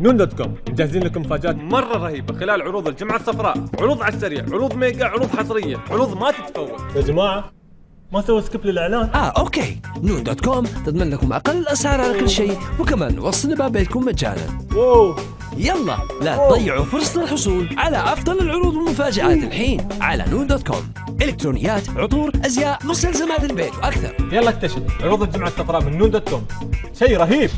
نون dot com. مجهزين لكم مفاجآت؟ مرة رهيبة. خلال عروض الجمعة الصفراء عروض على السريع عروض mega عروض حصرية عروض ما تتفوت يا جماعة ما سوى skip للإعلان؟ آه okay. نون dot com تضمن لكم أقل الاسعار على كل شيء وكمان نوصل باب بيتكم مجانا. wow. يلا لا تضيعوا فرصة الحصول على أفضل العروض والمفاجآت الحين على نون dot com. إلكترونيات عطور أزياء مستلزمات البيت وأكثر. يلا اكتشف. عروض الجمعة الصفراء من نون dot com. شيء رهيب.